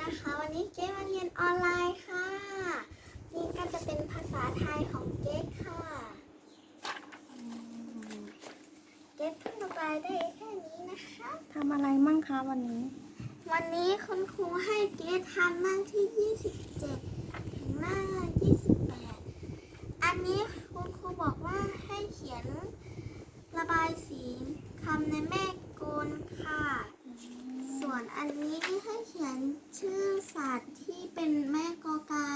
นะคะ วันนี้เจ๊มาเรียนออนไลน์ค่ะ นี่ก็จะเป็นภาษาไทยของเจ๊ค่ะอืมเจ๊เพิ่งระบายได้แค่นี้นะคะทำอะไรมั่งคะวันนี้ วันนี้คุณครูให้เจ๊ทำหน้าที่ 27 ถึงหน้า 28 อันนี้คุณครูบอกว่าให้เขียนระบายสีคำในแม่กลค่ะ ส่วนอันนี้ให้เขียนชื่อสัตว์ที่เป็นแม่กอกา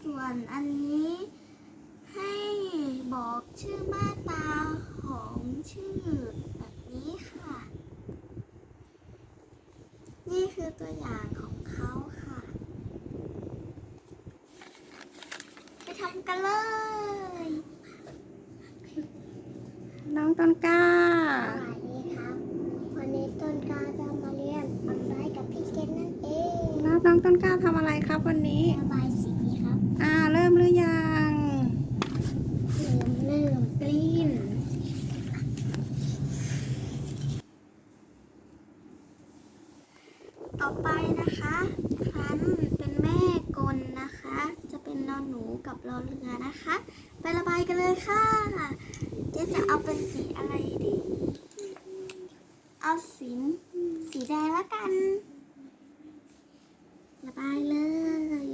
ส่ วนอันนี้ ให้บอกชื่อมาตราของชื่อแบบนี้ค่ะ นี่คือตัวอย่างของเขาค่ะ ไปทำกันเลย น้องต้นกล้า สวัสดีครับ วันนี้ต้นกล้าจะมาเรียนออนไลน์กับพี่เกดนั่นเองแล้วน้องต้นกล้าทำอะไรครับวันนี้ ระบายสีครับ อ่าเริ่มหรือยังเริ่มเริ่มกลิ้นต่อไปนะคะครั้นเป็นแม่กลนะคะ จะเป็นนอนหนูกับรอเรือนะคะ ไประบายกันเลยค่ะเจ๊จะเอาเป็นสีอะไรดี เอาสีสีแดงละกัน ระบายเลย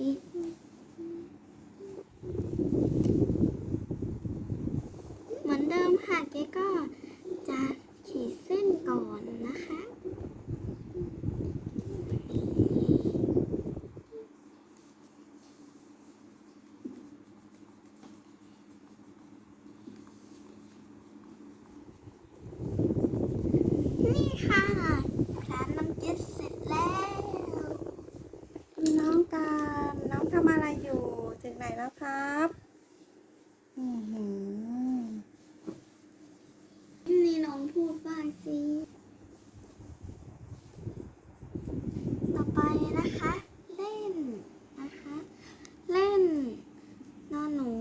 เหมือนเดิมค่ะเจ๊ก็จะขีดเส้นก่อนนะคะ นี่ค่ะร้านน้ำเจ็ดเสร็จแล้ว น้องการน้องทำอะไรอยู่ ถึงไหนแล้วครับอือหือนี่น้องพูดบ้างสิ ต่อไปนะคะ เล่นนะคะ เล่นนอนหนู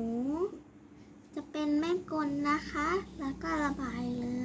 จะเป็นแม่กลนะคะ แล้วก็ระบายเลย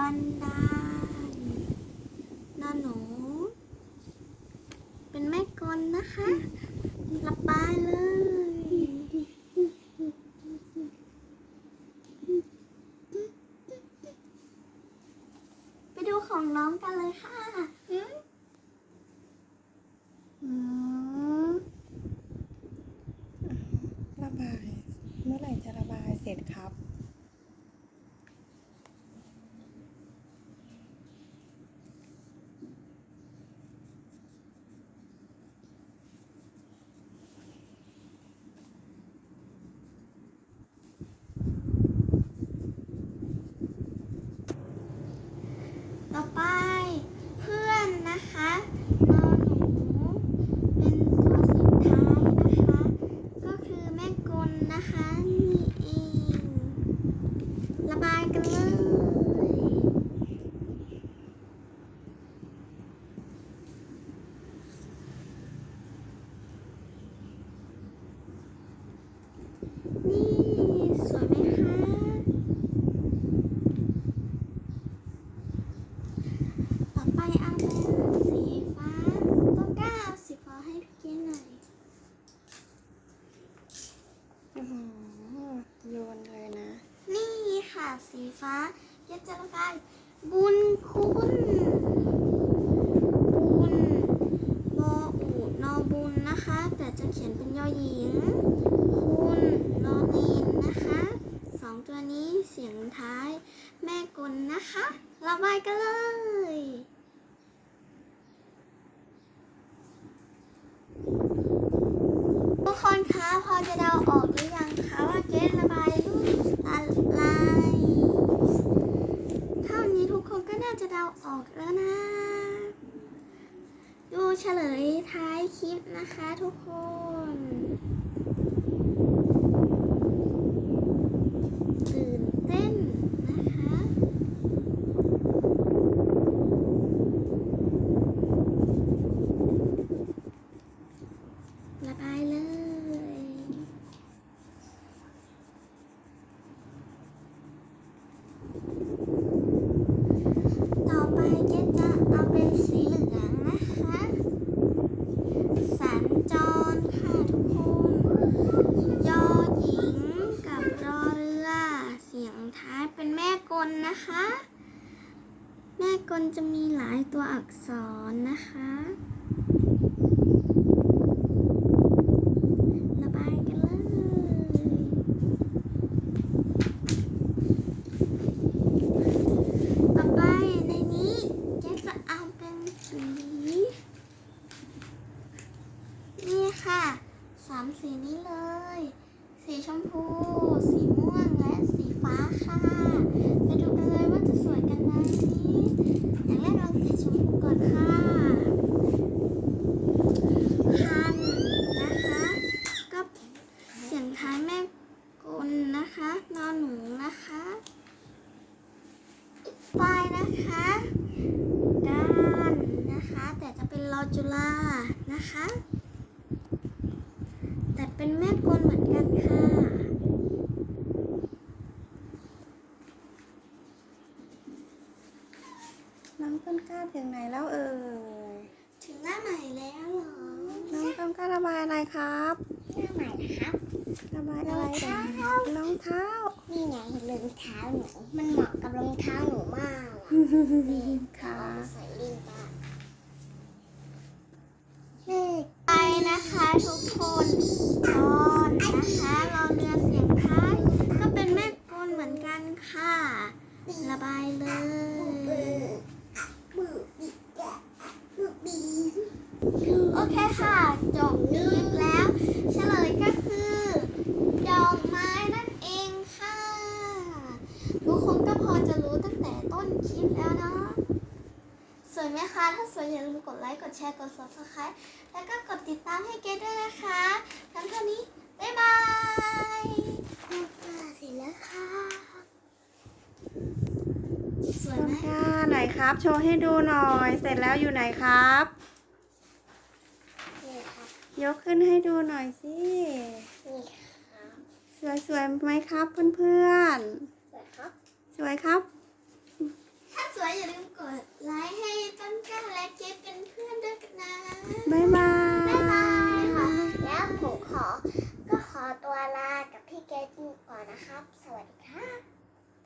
บันไดนะหนู เป็นแม่กลนะคะระบายเลยไปดูของน้องกันเลยค่ะ อืมระบาย เมื่อไหร่จะระบายเสร็จครับ ต่อไปเพื่อนนะคะนอนหนูเป็นตัวสุดท้ายนะคะ ก็คือแม่กลนะคะ นี่เอง ระบายกันเลย นี่สวยไหมคะ ต่อไปเอาเป็นสีฟ้าต้นกล้าเอาสีฟ้าให้พี่เก้หน่อย อื้อหือโยนเลยนะ นี่ค่ะสีฟ้าเจะจะระบายบุญคุณบุญบออูนอบุญนะคะ แต่จะเขียนเป็นยอหญิง คุณนอเนนนะคะสองตัวนี้เสียงท้าย แม่กลนะคะ ระบายกันเลย ทุกคนคะพอจะเดาออกหรือยังคะว่าเกสระบายรูปอะไรเท่านี้ทุกคนก็น่าจะเดาออกแล้วนะ ดูเฉลยท้ายคลิปนะคะทุกคน ตื่นเต้นนะคะ ระบายเลย ต่อไปเจ๊จะเอาเป็นสีเหลืองนะคะ สัญจรค่ะทุกคน ยอหญิงกับรอเรือ เสียงท้ายเป็นแม่กลนะคะ แม่กลจะมีหลายตัวอักษรนะคะ ระบายกันเลย ต่อไปในนี้เจ๊จะเอาเป็นสีนี่ค่ะสามสีนี้เลย สีชมพู สีม่วง และสีฟ้าค่ะ ไปดูกันเลยว่า จะสวยกันไหมอย่างแรกเราสีชมพูก่อนค่ะคันนะคะ ก็เสียงท้ายแม่กลนะคะนอนหนูนะคะปลายนะคะการนะคะ แต่จะเป็นรอจุฬานะคะ แต่เป็นแม่กลเหมือนกันค่ะ น้องต้นกล้า ถึงไหนแล้วเอ่ย ถึงหน้าใหม่แล้วเหรอน้องต้นกล้าระบายอะไรครับหน้าใหม่นะครับ ระบายอะไรรองเท้ารองเท้า นี่ไงรองเท้าหนู มันเหมาะกับรองเท้าหนูมากอะค่ะใส่ลิงตาไปนะคะทุกคนตอนนะคะเราเรือเสียงท้ายก็เป็นแม่กลเหมือนกันค่ะ ระบายเลย โอเคค่ะ จบคลิปแล้ว เฉลยก็คือ ดอกไม้นั่นเองค่ะ ทุกคนก็พอจะรู้ตั้งแต่ต้นคลิปแล้วเนาะสวยไหมคะ ถ้าสวยอย่าลืมกดไลค์ กดแชร์ กด subscribe แล้วก็กดติดตามให้เกดด้วยนะคะทั้งเท่านี้ บ๊ายบายเสร็จแล้วค่ะ สวยต้นไหมกล้าไหนครับ โชว์ให้ดูหน่อย เสร็จแล้วอยู่ไหนครับนี่ค่ะ ยกขึ้นให้ดูหน่อยสิ นี่ค่ะสวยสวยๆไหมครับเพื่อนสวยครับ ๆ สวยครับ ถ้าสวยอย่าลืมกดไลค์ให้ต้นกล้าและเกดเป็นเพื่อนด้วยกันนะบ๊ายบาย บ๊ายบายค่ะแล้วผมขอ ก็ขอตัวลากับพี่เกดก่อนนะครับ สวัสดีค่ะ